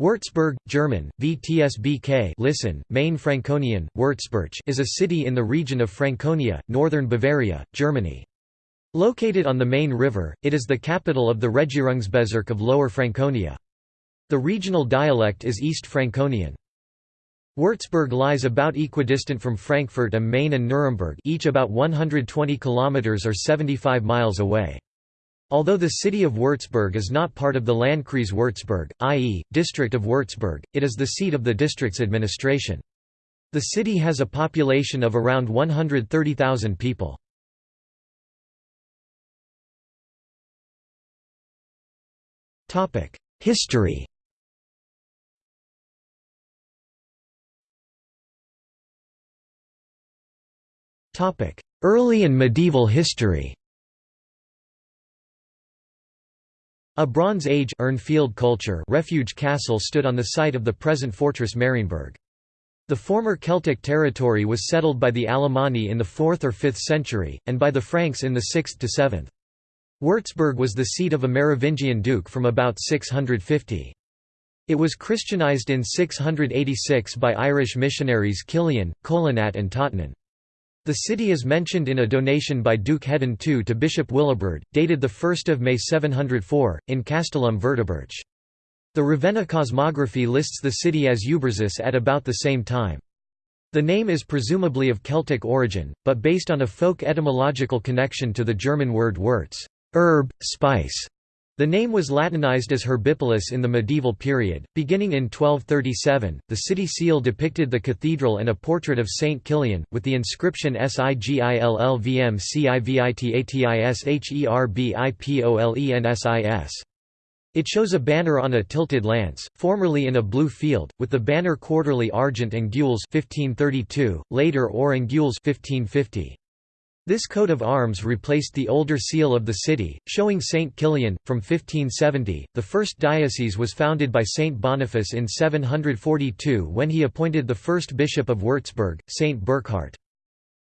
Würzburg, German, VTSBK listen, Main Franconian, Würzburg is a city in the region of Franconia, northern Bavaria, Germany. Located on the Main River, it is the capital of the Regierungsbezirk of Lower Franconia. The regional dialect is East Franconian. Würzburg lies about equidistant from Frankfurt am Main and Nuremberg each about 120 km or 75 miles away. Although the city of Würzburg is not part of the Landkreis Würzburg, i.e., district of Würzburg, it is the seat of the district's administration. The city has a population of around 130,000 people. History Early and medieval history A Bronze Age Urnfield culture refuge castle stood on the site of the present fortress Marienberg. The former Celtic territory was settled by the Alemanni in the 4th or 5th century, and by the Franks in the 6th to 7th. Würzburg was the seat of a Merovingian duke from about 650. It was Christianized in 686 by Irish missionaries Kilian, Colonat and Totnan. The city is mentioned in a donation by Duke Hedan II to Bishop Willibrord, dated 1 May 704, in Castellum Virteburch. The Ravenna cosmography lists the city as Uberzus at about the same time. The name is presumably of Celtic origin, but based on a folk etymological connection to the German word Wurz herb, spice", the name was Latinized as Herbipolis in the medieval period. Beginning in 1237, the city seal depicted the cathedral and a portrait of Saint Kilian, with the inscription Sigillvmcivitatishherbipolensis. It shows a banner on a tilted lance, formerly in a blue field, with the banner quarterly argent and gules 1532, later or and gules 1550. This coat of arms replaced the older seal of the city, showing St. Kilian, from 1570. The first diocese was founded by St. Boniface in 742 when he appointed the first bishop of Würzburg, St. Burkhard.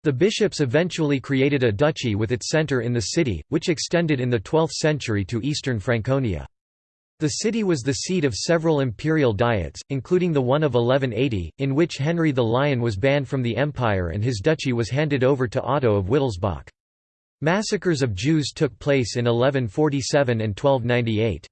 The bishops eventually created a duchy with its centre in the city, which extended in the 12th century to eastern Franconia. The city was the seat of several imperial diets, including the one of 1180, in which Henry the Lion was banned from the empire and his duchy was handed over to Otto of Wittelsbach. Massacres of Jews took place in 1147 and 1298.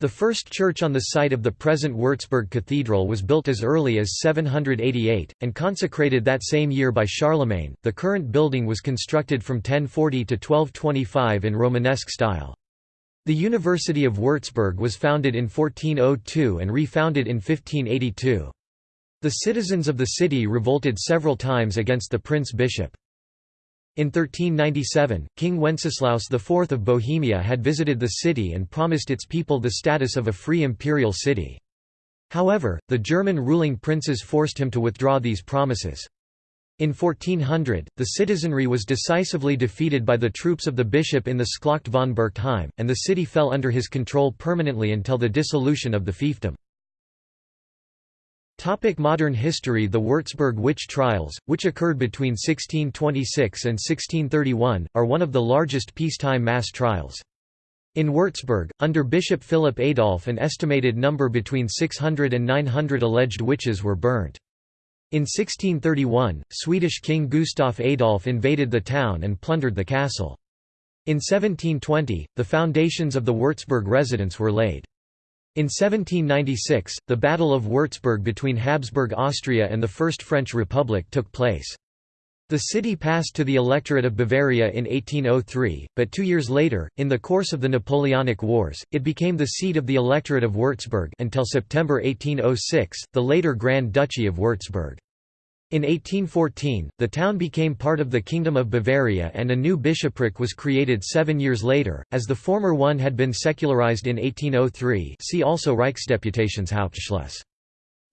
The first church on the site of the present Würzburg Cathedral was built as early as 788, and consecrated that same year by Charlemagne. The current building was constructed from 1040 to 1225 in Romanesque style. The University of Würzburg was founded in 1402 and refounded in 1582. The citizens of the city revolted several times against the prince-bishop. In 1397, King Wenceslaus IV of Bohemia had visited the city and promised its people the status of a free imperial city. However, the German ruling princes forced him to withdraw these promises. In 1400, the citizenry was decisively defeated by the troops of the bishop in the Schlacht von Bergtheim, and the city fell under his control permanently until the dissolution of the fiefdom. Topic modern history The Würzburg witch trials, which occurred between 1626 and 1631, are one of the largest peacetime mass trials. In Würzburg, under Bishop Philip Adolf an estimated number between 600 and 900 alleged witches were burnt. In 1631, Swedish King Gustaf Adolf invaded the town and plundered the castle. In 1720, the foundations of the Würzburg residence were laid. In 1796, the Battle of Würzburg between Habsburg Austria and the First French Republic took place. The city passed to the Electorate of Bavaria in 1803, but two years later, in the course of the Napoleonic Wars, it became the seat of the Electorate of Würzburg until September 1806, the later Grand Duchy of Würzburg. In 1814, the town became part of the Kingdom of Bavaria and a new bishopric was created seven years later, as the former one had been secularized in 1803 see also Reichsdeputationshauptschluss.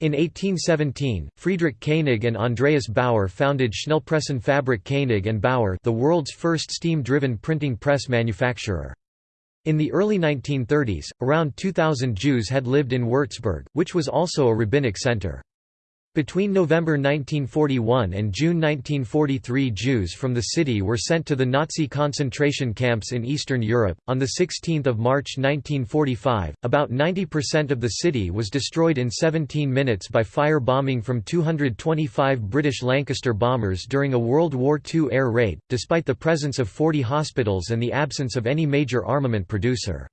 In 1817, Friedrich Koenig and Andreas Bauer founded Schnellpressenfabrik Koenig and Bauer the world's first steam-driven printing press manufacturer. In the early 1930s, around 2,000 Jews had lived in Würzburg, which was also a rabbinic center. Between November 1941 and June 1943 Jews from the city were sent to the Nazi concentration camps in Eastern Europe. On 16 March 1945, about 90% of the city was destroyed in 17 minutes by fire bombing from 225 British Lancaster bombers during a World War II air raid, despite the presence of 40 hospitals and the absence of any major armament producer.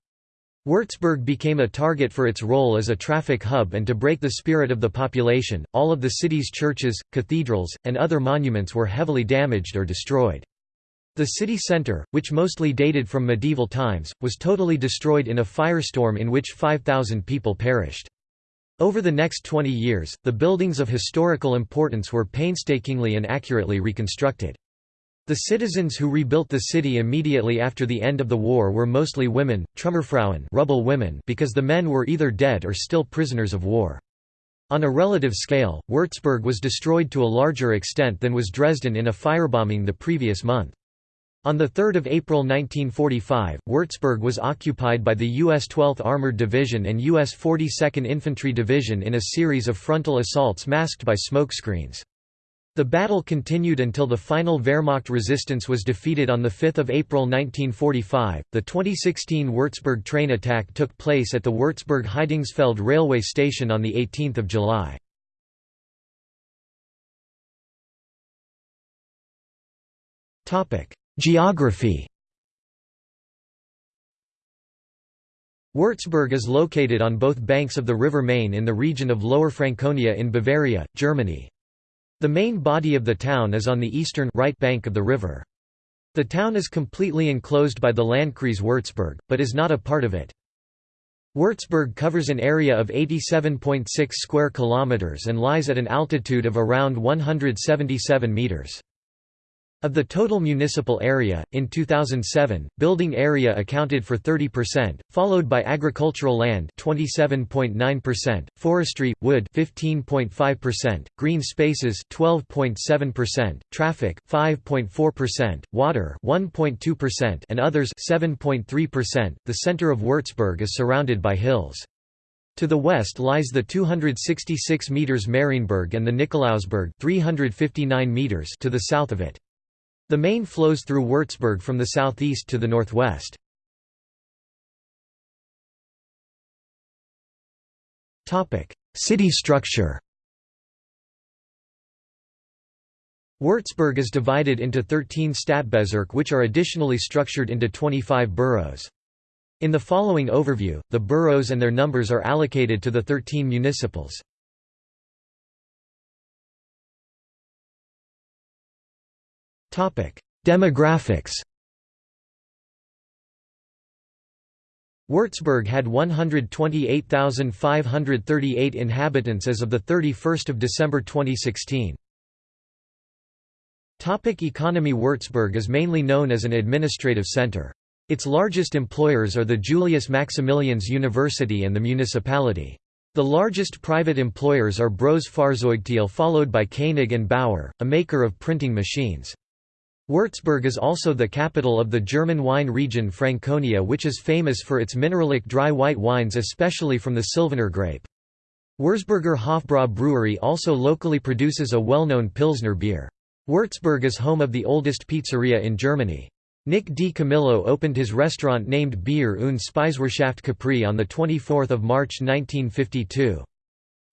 Würzburg became a target for its role as a traffic hub and to break the spirit of the population. All of the city's churches, cathedrals, and other monuments were heavily damaged or destroyed. The city centre, which mostly dated from medieval times, was totally destroyed in a firestorm in which 5,000 people perished. Over the next 20 years, the buildings of historical importance were painstakingly and accurately reconstructed. The citizens who rebuilt the city immediately after the end of the war were mostly women, Trümmerfrauen rubble women because the men were either dead or still prisoners of war. On a relative scale, Würzburg was destroyed to a larger extent than was Dresden in a firebombing the previous month. On 3 April 1945, Würzburg was occupied by the U.S. 12th Armored Division and U.S. 42nd Infantry Division in a series of frontal assaults masked by smokescreens. The battle continued until the final Wehrmacht resistance was defeated on 5 April 1945. The 2016 Würzburg train attack took place at the Würzburg Heidingsfeld railway station on 18 July. Geography Würzburg is located on both banks of the River Main in the region of Lower Franconia in Bavaria, Germany. The main body of the town is on the eastern right bank of the river. The town is completely enclosed by the Landkreis Würzburg, but is not a part of it. Würzburg covers an area of 87.6 square kilometers and lies at an altitude of around 177 meters. Of the total municipal area, in 2007, building area accounted for 30%, followed by agricultural land 27.9%, forestry, wood 15.5%, green spaces 12.7%, traffic 5.4%, water 1.2% and others 7.3%. The center of Würzburg is surrounded by hills. To the west lies the 266 meters Marienberg and the Nikolausberg 359 meters to the south of it. The Main flows through Würzburg from the southeast to the northwest. City structure Würzburg is divided into 13 Stadtbezirke which are additionally structured into 25 boroughs. In the following overview, the boroughs and their numbers are allocated to the 13 municipals. Demographics Würzburg had 128,538 inhabitants as of 31 December 2016. Topic economy Würzburg is mainly known as an administrative center. Its largest employers are the Julius Maximilians University and the municipality. The largest private employers are Brose Fahrzeugeteile followed by Koenig and Bauer, a maker of printing machines. Würzburg is also the capital of the German wine region Franconia which is famous for its mineralic dry white wines especially from the Sylvaner grape. Würzburger Hofbräu Brewery also locally produces a well-known Pilsner beer. Würzburg is home of the oldest pizzeria in Germany. Nick Di Camillo opened his restaurant named Bier und Speiswirtschaft Capri on 24 March 1952.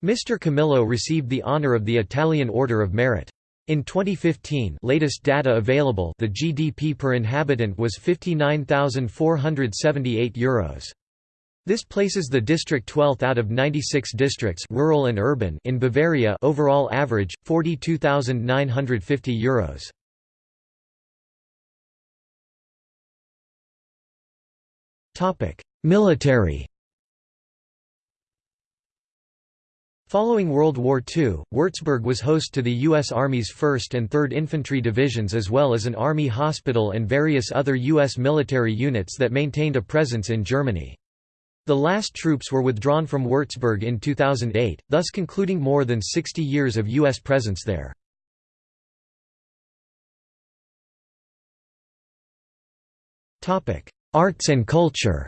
Mr. Camillo received the honor of the Italian Order of Merit. In 2015 latest data available the GDP per inhabitant was €59,478. This places the district 12th out of 96 districts rural and urban in Bavaria overall average, €42,950. Military Following World War II, Würzburg was host to the U.S. Army's 1st and 3rd Infantry Divisions as well as an Army hospital and various other U.S. military units that maintained a presence in Germany. The last troops were withdrawn from Würzburg in 2008, thus concluding more than 60 years of U.S. presence there. Arts and culture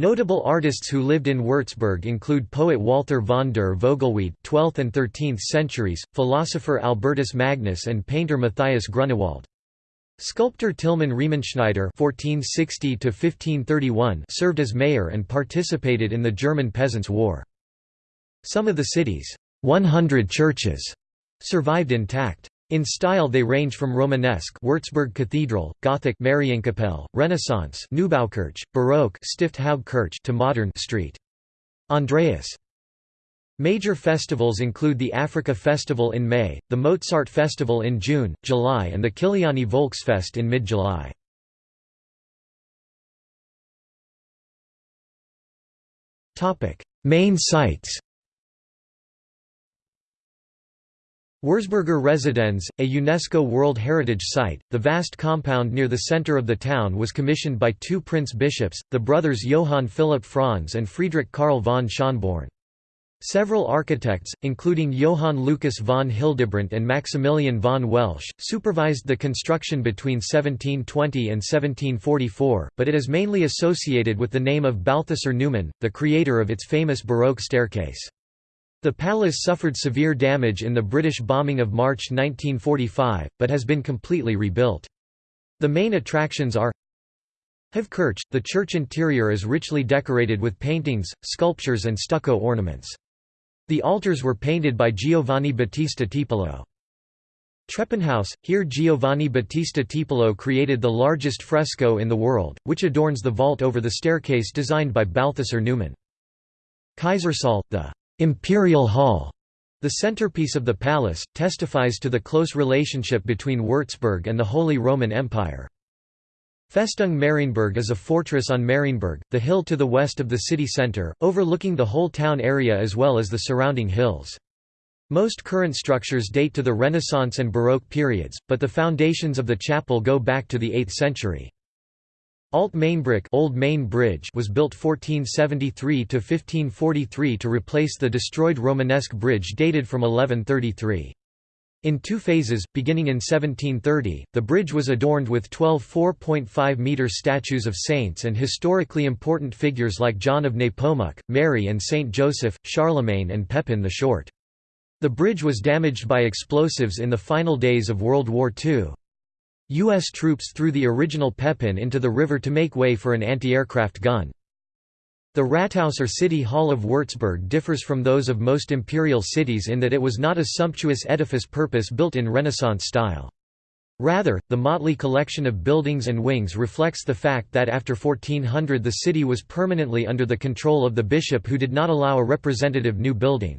Notable artists who lived in Würzburg include poet Walther von der Vogelweide 12th and 13th centuries, philosopher Albertus Magnus and painter Matthias Grunewald. Sculptor Tilman Riemenschneider (1460–1531) served as mayor and participated in the German Peasants' War. Some of the city's 100 churches survived intact. In style they range from Romanesque Würzburg Cathedral, Gothic Marienkapelle, Renaissance Neubaukirche, Baroque Stiftshauskirche to modern Street. Andreas. Major festivals include the Africa Festival in May, the Mozart Festival in June, July and the Kiliani Volksfest in mid-July. Main sites Wurzburger Residenz, a UNESCO World Heritage Site, the vast compound near the center of the town was commissioned by two prince-bishops, the brothers Johann Philipp Franz and Friedrich Karl von Schönborn. Several architects, including Johann Lucas von Hildebrandt and Maximilian von Welsch, supervised the construction between 1720 and 1744, but it is mainly associated with the name of Balthasar Neumann, the creator of its famous Baroque staircase. The palace suffered severe damage in the British bombing of March 1945, but has been completely rebuilt. The main attractions are Kirch, the church interior is richly decorated with paintings, sculptures and stucco ornaments. The altars were painted by Giovanni Battista Tiepolo. Treppenhaus, here Giovanni Battista Tiepolo created the largest fresco in the world, which adorns the vault over the staircase designed by Balthasar Neumann. Kaisersaal, the Imperial Hall, the centerpiece of the palace, testifies to the close relationship between Würzburg and the Holy Roman Empire. Festung Marienberg is a fortress on Marienberg, the hill to the west of the city centre, overlooking the whole town area as well as the surrounding hills. Most current structures date to the Renaissance and Baroque periods, but the foundations of the chapel go back to the 8th century. Alt Mainbrück Old Main Bridge was built 1473 to 1543 to replace the destroyed Romanesque bridge dated from 1133. In two phases, beginning in 1730, the bridge was adorned with 12 4.5-metre statues of saints and historically important figures like John of Nepomuk, Mary and Saint Joseph, Charlemagne and Pepin the Short. The bridge was damaged by explosives in the final days of World War II. U.S. troops threw the original Pepin into the river to make way for an anti-aircraft gun. The Rathaus or City Hall of Würzburg differs from those of most imperial cities in that it was not a sumptuous edifice purpose-built in Renaissance style. Rather, the motley collection of buildings and wings reflects the fact that after 1400 the city was permanently under the control of the bishop who did not allow a representative new building.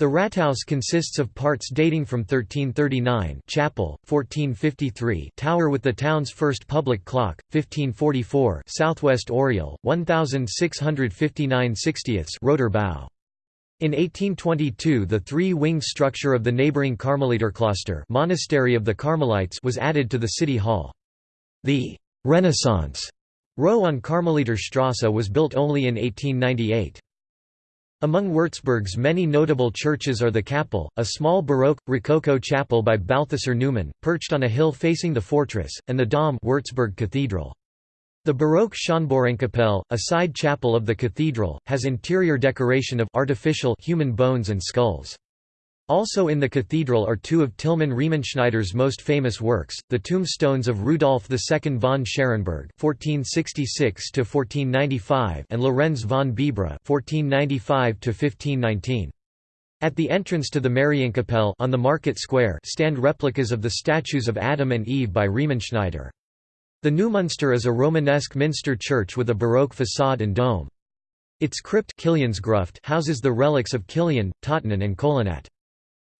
The Rathaus consists of parts dating from 1339 chapel, 1453 tower with the town's first public clock, 1544 southwest oriel, 1659 60ths rotor bow. In 1822 the three-winged structure of the neighboring Karmeliterkloster monastery of the Carmelites was added to the city hall. The «Renaissance» row on Karmeliterstrasse was built only in 1898. Among Würzburg's many notable churches are the Käppele, a small Baroque, Rococo chapel by Balthasar Neumann, perched on a hill facing the fortress, and the Dom Würzburg Cathedral. The Baroque Schönbornkapelle, a side chapel of the cathedral, has interior decoration of artificial human bones and skulls. Also in the cathedral are two of Tilman Riemenschneider's most famous works, the tombstones of Rudolf II von Scherenberg (1466–1495) and Lorenz von Bibra (1495–1519). At the entrance to the Marienkapelle on the market square stand replicas of the statues of Adam and Eve by Riemenschneider. The Neumünster is a Romanesque minster church with a Baroque façade and dome. Its crypt houses the relics of Kilian, Totnan and Colonat.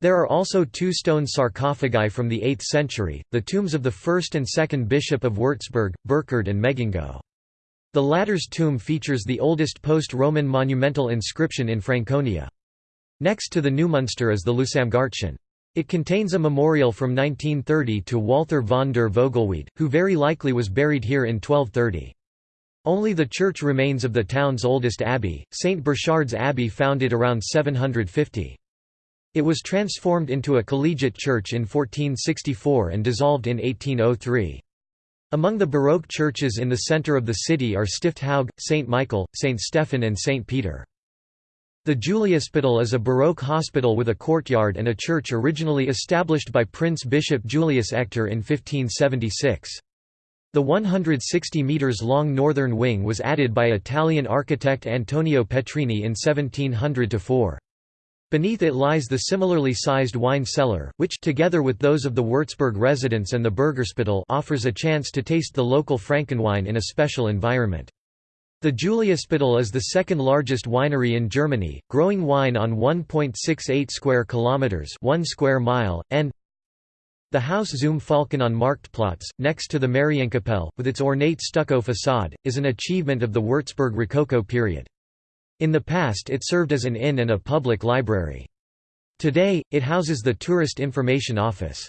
There are also two stone sarcophagi from the 8th century, the tombs of the first and second bishop of Würzburg, Burkhard and Megingo. The latter's tomb features the oldest post-Roman monumental inscription in Franconia. Next to the Neumünster is the Lusamgartchen. It contains a memorial from 1930 to Walther von der Vogelweide, who very likely was buried here in 1230. Only the church remains of the town's oldest abbey, St. Burchard's Abbey founded around 750. It was transformed into a collegiate church in 1464 and dissolved in 1803. Among the Baroque churches in the centre of the city are Stifthaug, St. Michael, St. Stephen and St. Peter. The Juliusspital is a Baroque hospital with a courtyard and a church originally established by Prince Bishop Julius Echter in 1576. The 160 metres long northern wing was added by Italian architect Antonio Petrini in 1700–4. Beneath it lies the similarly sized wine cellar, which together with those of the Würzburg residence and the Burgerspital offers a chance to taste the local Frankenwine in a special environment. The Juliusspital is the second largest winery in Germany, growing wine on 1.68 square kilometers, 1 square mile, and the Haus zum Falken on Marktplatz, next to the Marienkapelle, with its ornate stucco facade, is an achievement of the Würzburg Rococo period. In the past it served as an inn and a public library. Today, it houses the Tourist Information Office.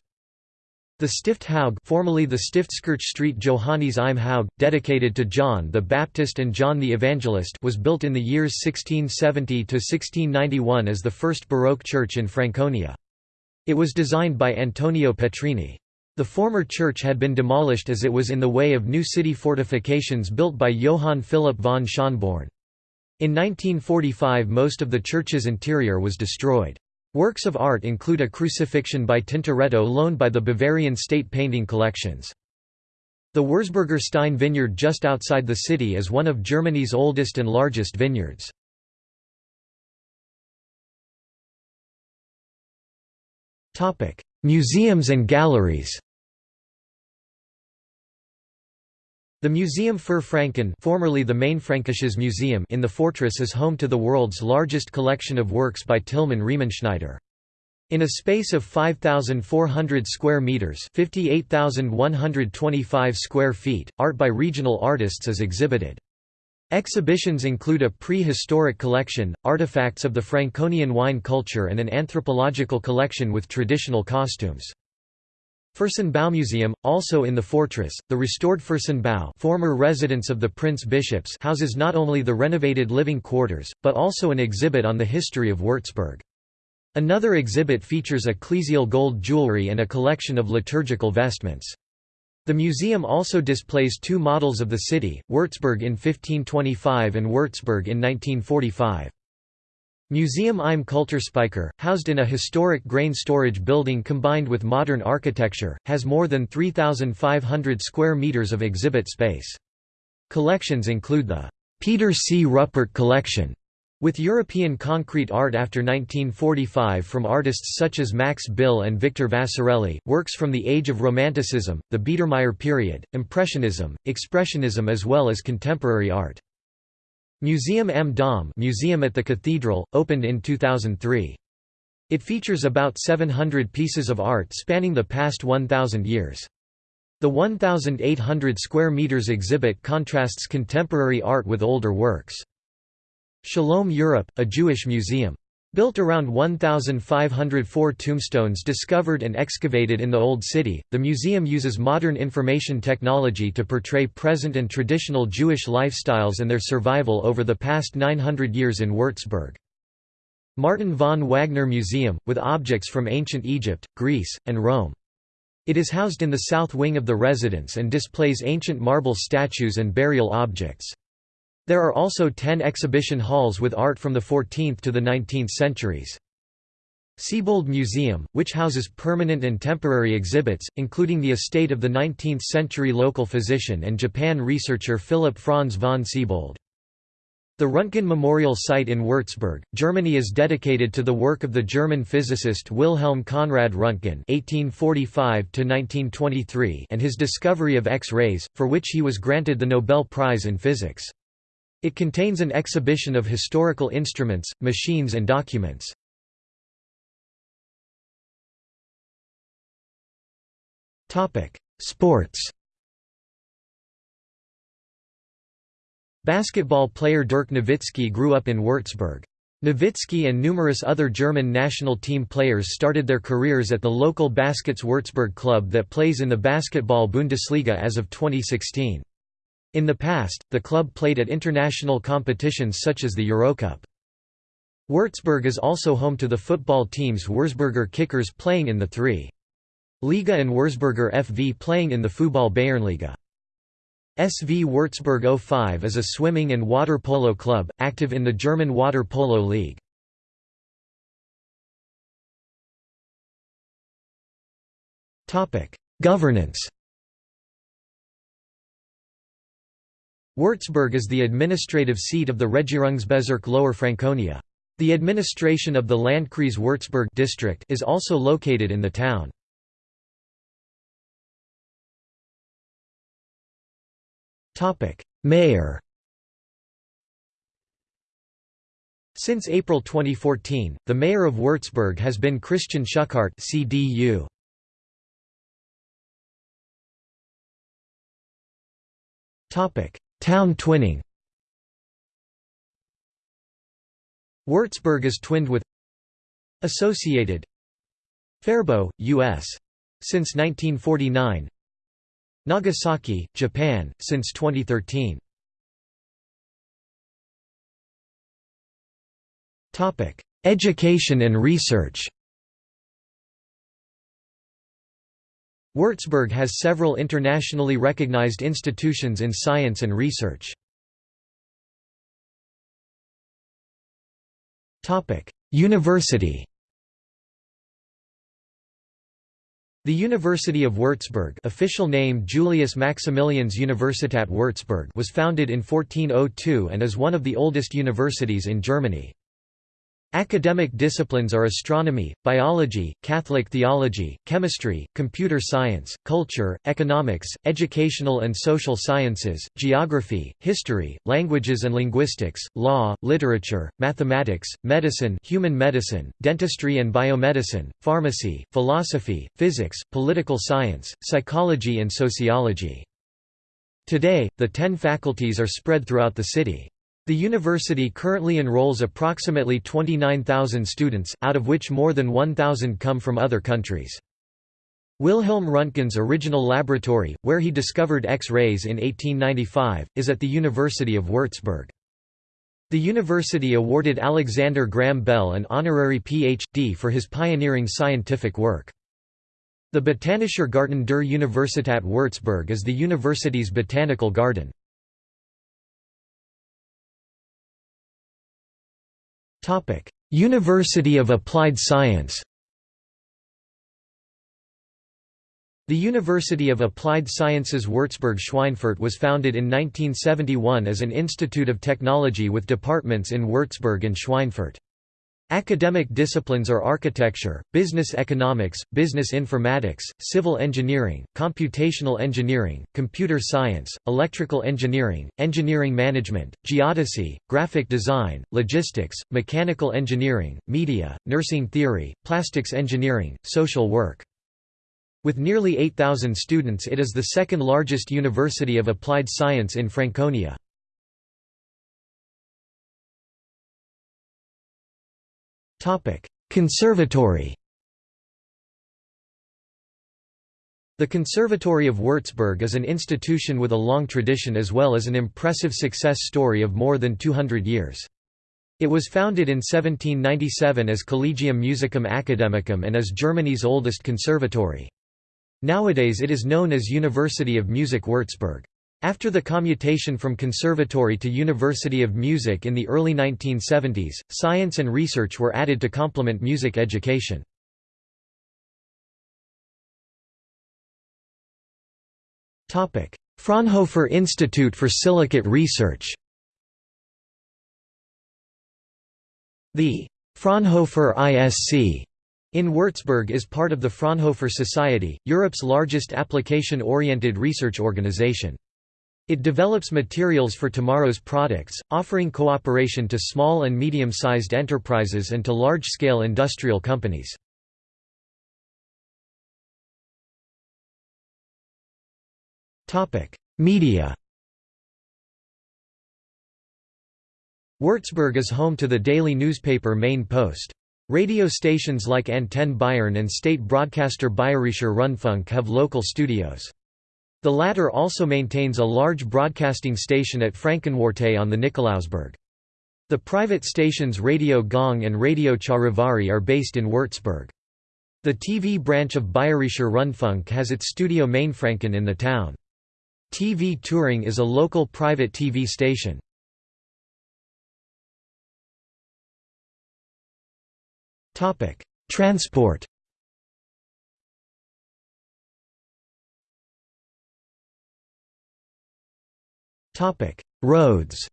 The Stifthaug formerly the Stiftskirche Johannes im Haug, dedicated to John the Baptist and John the Evangelist was built in the years 1670–1691 as the first Baroque church in Franconia. It was designed by Antonio Petrini. The former church had been demolished as it was in the way of new city fortifications built by Johann Philipp von Schönborn. In 1945 most of the church's interior was destroyed. Works of art include a crucifixion by Tintoretto loaned by the Bavarian State Painting Collections. The Wurzburger Stein vineyard just outside the city is one of Germany's oldest and largest vineyards. Museums and galleries The Museum für Franken formerly the Mainfränkisches Museum in the fortress is home to the world's largest collection of works by Tilman Riemenschneider. In a space of 5,400 square meters (58,125 square feet), art by regional artists is exhibited. Exhibitions include a prehistoric collection, artifacts of the Franconian wine culture and an anthropological collection with traditional costumes. Fürstenbaumuseum, also in the fortress, the restored Fürstenbau former residence of the Prince Bishops houses not only the renovated living quarters, but also an exhibit on the history of Würzburg. Another exhibit features ecclesial gold jewelry and a collection of liturgical vestments. The museum also displays two models of the city, Würzburg in 1525 and Würzburg in 1945. Museum im Kulturspeicher, housed in a historic grain storage building combined with modern architecture, has more than 3,500 square meters of exhibit space. Collections include the Peter C. Ruppert Collection, with European concrete art after 1945 from artists such as Max Bill and Victor Vasarely, works from the Age of Romanticism, the Biedermeier period, Impressionism, Expressionism as well as contemporary art. Museum M. Dom Museum at the Cathedral, opened in 2003. It features about 700 pieces of art spanning the past 1,000 years. The 1,800 square meters exhibit contrasts contemporary art with older works. Shalom Europe, a Jewish museum. Built around 1,504 tombstones discovered and excavated in the Old City, the museum uses modern information technology to portray present and traditional Jewish lifestyles and their survival over the past 900 years in Würzburg. Martin von Wagner Museum, with objects from ancient Egypt, Greece, and Rome. It is housed in the south wing of the residence and displays ancient marble statues and burial objects. There are also ten exhibition halls with art from the 14th to the 19th centuries. Siebold Museum, which houses permanent and temporary exhibits, including the estate of the 19th-century local physician and Japan researcher Philipp Franz von Siebold. The Röntgen Memorial Site in Würzburg, Germany is dedicated to the work of the German physicist Wilhelm Conrad Röntgen (1845–1923) and his discovery of X-rays, for which he was granted the Nobel Prize in Physics. It contains an exhibition of historical instruments, machines and documents. Sports Basketball player Dirk Nowitzki grew up in Würzburg. Nowitzki and numerous other German national team players started their careers at the local Baskets Würzburg club that plays in the Basketball Bundesliga as of 2016. In the past, the club played at international competitions such as the Eurocup. Würzburg is also home to the football teams Wurzburger Kickers playing in the 3. Liga and Wurzburger FV playing in the Fußball Bayernliga. SV Würzburg 05 is a swimming and water polo club, active in the German Water Polo League. Governance Würzburg is the administrative seat of the Regierungsbezirk Lower Franconia. The administration of the Landkreis Würzburg district is also located in the town. Mayor Since April 2014, the mayor of Würzburg has been Christian Schuchardt CDU. Topic: Town twinning. Würzburg is twinned with Associated Faribault, U.S. Since 1949 Nagasaki, Japan, since 2013. Education and research Würzburg has several internationally recognized institutions in science and research. University The University of Würzburg official name Julius Maximilians Universität Würzburg was founded in 1402 and is one of the oldest universities in Germany. Academic disciplines are astronomy, biology, Catholic theology, chemistry, computer science, culture, economics, educational and social sciences, geography, history, languages and linguistics, law, literature, mathematics, medicine human medicine, dentistry and biomedicine, pharmacy, philosophy, physics, political science, psychology and sociology. Today, the ten faculties are spread throughout the city. The university currently enrolls approximately 29,000 students, out of which more than 1,000 come from other countries. Wilhelm Röntgen's original laboratory, where he discovered X-rays in 1895, is at the University of Würzburg. The university awarded Alexander Graham Bell an honorary Ph.D. for his pioneering scientific work. The Botanischer Garten der Universität Würzburg is the university's botanical garden. University of Applied Science The University of Applied Sciences Würzburg-Schweinfurt was founded in 1971 as an institute of technology with departments in Würzburg and Schweinfurt. Academic disciplines are architecture, business economics, business informatics, civil engineering, computational engineering, computer science, electrical engineering, engineering management, geodesy, graphic design, logistics, mechanical engineering, media, nursing theory, plastics engineering, social work. With nearly 8,000 students it is the second largest university of applied science in Franconia. Conservatory The Conservatory of Würzburg is an institution with a long tradition as well as an impressive success story of more than 200 years. It was founded in 1797 as Collegium Musicum Academicum and is Germany's oldest conservatory. Nowadays it is known as University of Music Würzburg. After the commutation from conservatory to University of Music in the early 1970s, science and research were added to complement music education. Fraunhofer Institute for Silicate Research The Fraunhofer ISC in Würzburg is part of the Fraunhofer Society, Europe's largest application-oriented research organization. It develops materials for tomorrow's products, offering cooperation to small and medium-sized enterprises and to large-scale industrial companies. Media Würzburg is home to the daily newspaper Main Post. Radio stations like Antenne Bayern and state broadcaster Bayerischer Rundfunk have local studios. The latter also maintains a large broadcasting station at Frankenwarte on the Nikolausberg. The private stations Radio Gong and Radio Charivari are based in Würzburg. The TV branch of Bayerischer Rundfunk has its studio Mainfranken in the town. TV Touring is a local private TV station. Transport Roads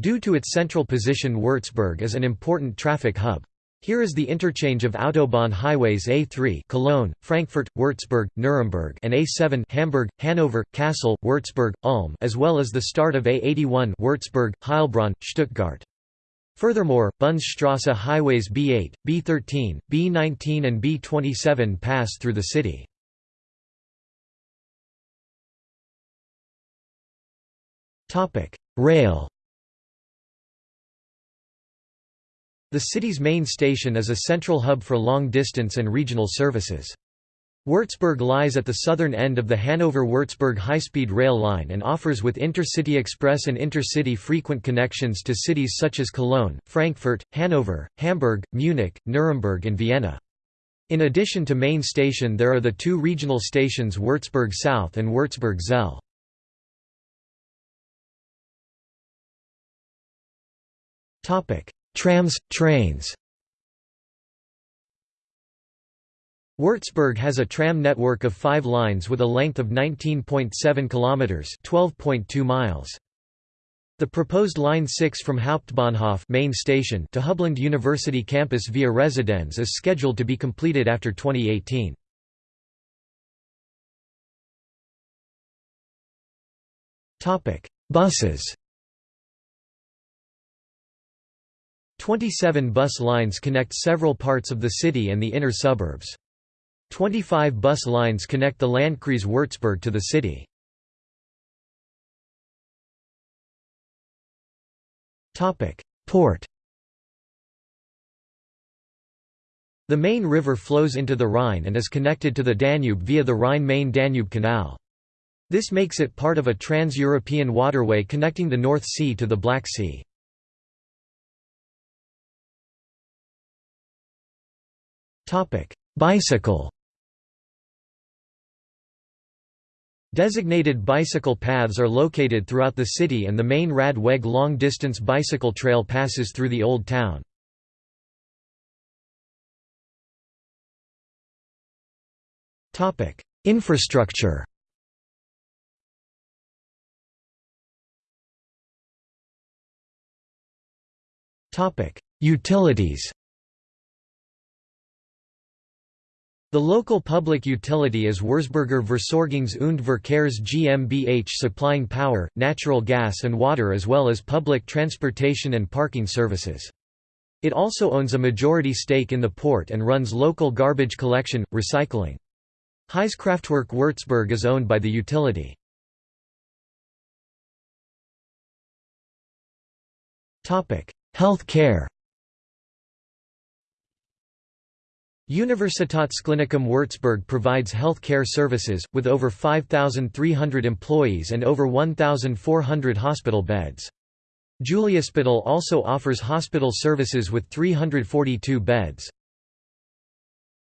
Due to its central position Würzburg is an important traffic hub. Here is the interchange of Autobahn highways A3 Cologne, Frankfurt, Würzburg, Nuremberg and A7 Hamburg, Hanover, Kassel, Würzburg, Ulm as well as the start of A81 Würzburg, Heilbronn, Stuttgart. Furthermore, Bundesstrasse highways B8, B13, B19 and B27 pass through the city. Rail The city's main station is a central hub for long-distance and regional services. Würzburg lies at the southern end of the Hanover-Würzburg high-speed rail line and offers with Intercity Express and Intercity frequent connections to cities such as Cologne, Frankfurt, Hanover, Hamburg, Munich, Nuremberg and Vienna. In addition to main station there are the two regional stations Würzburg South and Würzburg Zell. Trams, trains Würzburg has a tram network of five lines with a length of 19.7 kilometers (12.2 miles). The proposed Line 6 from Hauptbahnhof main station to Hubland University campus via Residenz is scheduled to be completed after 2018. Topic: Buses 27 bus lines connect several parts of the city and the inner suburbs. 25 bus lines connect the Landkreis Würzburg to the city. Port The Main river flows into the Rhine and is connected to the Danube via the Rhine-Main-Danube Canal. This makes it part of a trans-European waterway connecting the North Sea to the Black Sea. Bicycle Designated bicycle paths are located throughout the city and the main Rad-Weg long-distance bicycle trail passes through the Old Town. Infrastructure Utilities The local public utility is Würzburger Versorgungs- und Verkehrs GmbH supplying power, natural gas and water as well as public transportation and parking services. It also owns a majority stake in the port and runs local garbage collection, recycling. Heizkraftwerk Würzburg is owned by the utility. Health care Universitätsklinikum Würzburg provides health care services, with over 5,300 employees and over 1,400 hospital beds. Juliusspital also offers hospital services with 342 beds.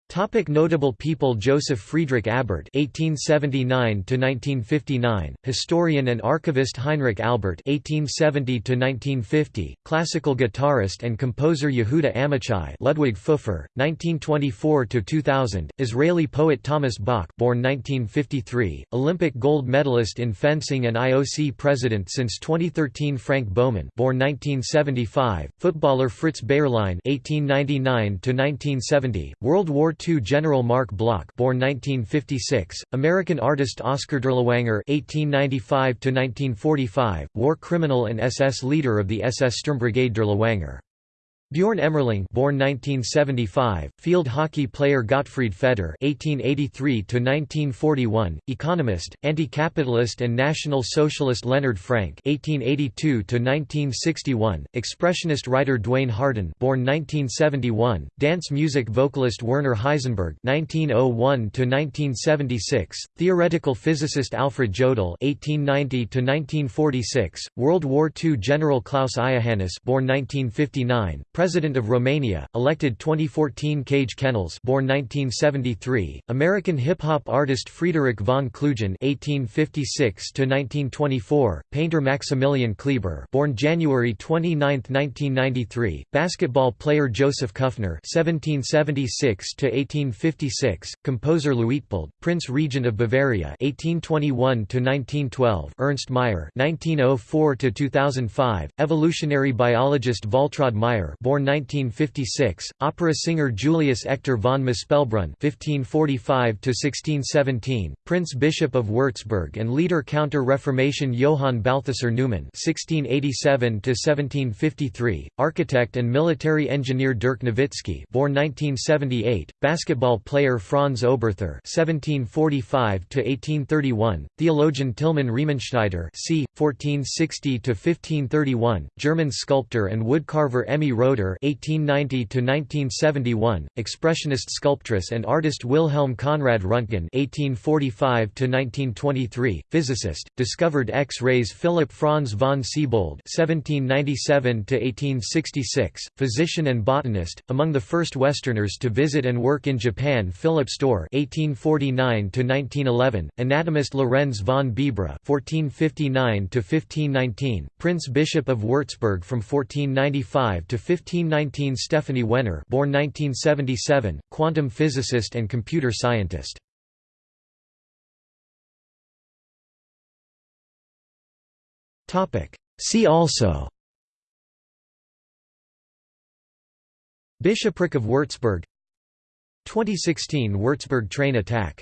Topic notable people Joseph Friedrich Abert (1879–1959), historian and archivist Heinrich Albert (1870–1950), classical guitarist and composer Yehuda Amichai, Ludwig Pfeuffer, 1924–2000, Israeli poet Thomas Bach, born 1953, Olympic gold medalist in fencing and IOC president since 2013 Frank Baumann, born 1975, footballer Fritz Bayerlein (1899–1970), World War II General Mark Bloch born 1956, American artist Oscar Dirlewanger (1895–1945), war criminal and SS leader of the SS Sturmbrigade Dirlewanger. Bjorn Emmerling born 1975, field hockey player Gottfried Feder (1883–1941), economist, anti-capitalist and National Socialist Leonhard Frank (1882–1961), expressionist writer Dwayne Harden born 1971, dance music vocalist Werner Heisenberg (1901–1976), theoretical physicist Alfred Jodl (1890–1946), World War II General Klaus Iohannis born 1959 President of Romania, elected 2014 Cage Kennylz born 1973, American hip-hop artist Friedrich von Klugen (1856–1924), painter Maximilian Kleber born January 29, 1993, basketball player Joseph Kufner (1776–1856), composer Luitpold, Prince Regent of Bavaria (1821–1912), Ernst Mayr (1904–2005), evolutionary biologist Waltraud Mayr born 1956, opera singer Julius Echter von Mespelbrunn (1545–1617), Prince Bishop of Würzburg and leader Counter-Reformation Johann Balthasar Neumann (1687–1753), architect and military engineer Dirk Nowitzki born 1978, basketball player Franz Oberthür (1745–1831), theologian Tilman Riemenschneider (c. 1460–1531), German sculptor and woodcarver Emmy Roeder (1890–1971), expressionist sculptress and artist Wilhelm Conrad Röntgen (1845–1923), physicist, discovered X-rays Philipp Franz von Siebold (1797–1866), physician and botanist, among the first Westerners to visit and work in Japan Philipp Stöhr (1849–1911), anatomist Lorenz von Bibra (1459–1519), Prince Bishop of Würzburg from 1495 to 1519 Stephanie Wehner born 1977, quantum physicist and computer scientist. See also Bishopric of Würzburg 2016 Würzburg train attack